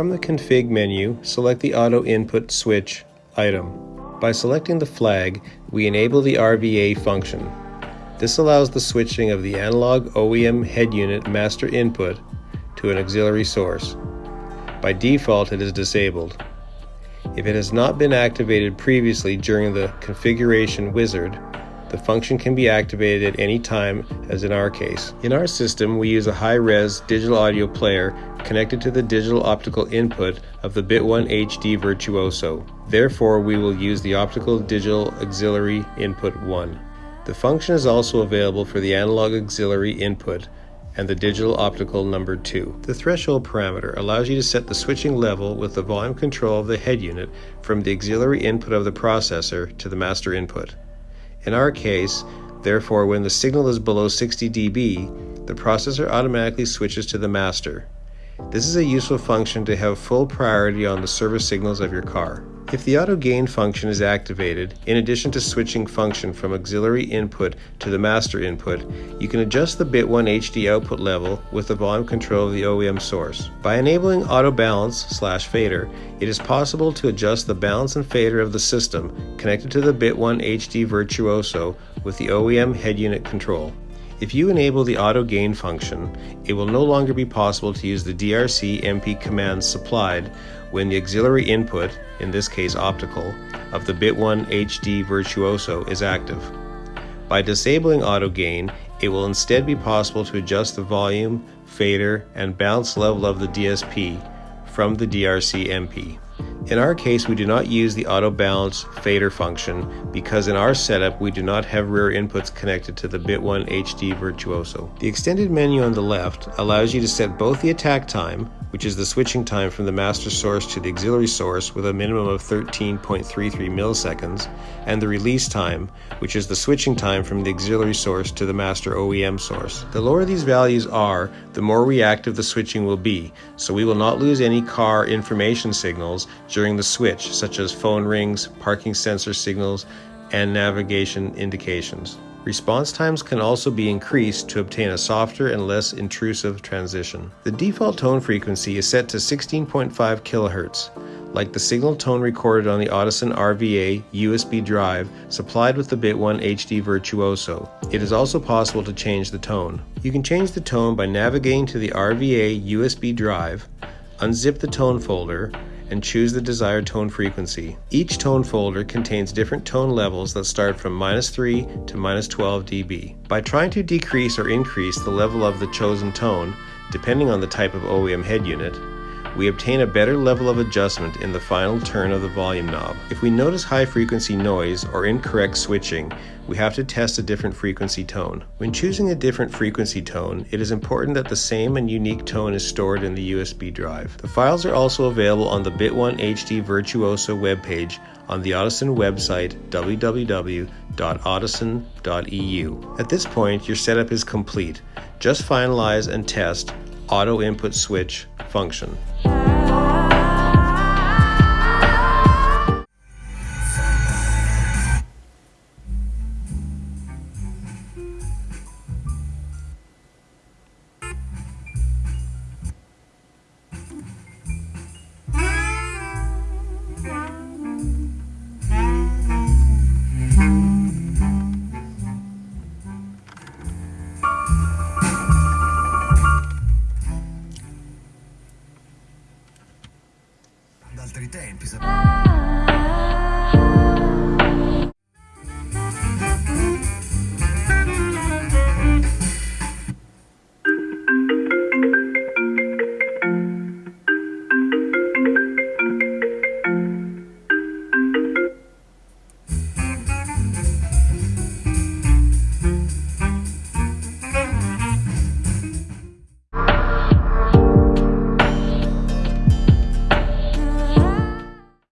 From the config menu, select the auto input switch item. By selecting the flag, we enable the RVA function. This allows the switching of the analog OEM head unit master input to an auxiliary source. By default, it is disabled. If it has not been activated previously during the configuration wizard, the function can be activated at any time, as in our case. In our system, we use a high-res digital audio player connected to the digital optical input of the Bit1 HD Virtuoso. Therefore, we will use the optical digital auxiliary input 1. The function is also available for the analog auxiliary input and the digital optical number 2. The threshold parameter allows you to set the switching level with the volume control of the head unit from the auxiliary input of the processor to the master input. In our case, therefore, when the signal is below 60 dB, the processor automatically switches to the master. This is a useful function to have full priority on the service signals of your car. If the auto gain function is activated, in addition to switching function from auxiliary input to the master input, you can adjust the bit1 HD output level with the volume control of the OEM source. By enabling auto balance slash fader, it is possible to adjust the balance and fader of the system connected to the bit1 HD Virtuoso with the OEM head unit control. If you enable the auto gain function, it will no longer be possible to use the DRC MP commands supplied when the auxiliary input, in this case optical, of the Bit1 HD Virtuoso is active. By disabling auto gain, it will instead be possible to adjust the volume, fader, and bounce level of the DSP from the DRC MP. In our case, we do not use the auto balance fader function because in our setup we do not have rear inputs connected to the Bit1 HD Virtuoso. The extended menu on the left allows you to set both the attack time, which is the switching time from the master source to the auxiliary source with a minimum of 13.33 milliseconds, and the release time, which is the switching time from the auxiliary source to the master OEM source. The lower these values are, the more reactive the switching will be, so we will not lose any car information signals during the switch, such as phone rings, parking sensor signals, and navigation indications. Response times can also be increased to obtain a softer and less intrusive transition. The default tone frequency is set to 16.5 kHz, like the signal tone recorded on the Audison RVA USB drive supplied with the Bit1 HD Virtuoso. It is also possible to change the tone. You can change the tone by navigating to the RVA USB drive, unzip the tone folder, and choose the desired tone frequency. Each tone folder contains different tone levels that start from minus 3 to minus 12 dB. By trying to decrease or increase the level of the chosen tone, depending on the type of OEM head unit, we obtain a better level of adjustment in the final turn of the volume knob. If we notice high frequency noise or incorrect switching, we have to test a different frequency tone. When choosing a different frequency tone, it is important that the same and unique tone is stored in the USB drive. The files are also available on the Bit1 HD Virtuoso webpage on the Audison website www.audison.eu. At this point, your setup is complete. Just finalize and test auto input switch function. altri tempi.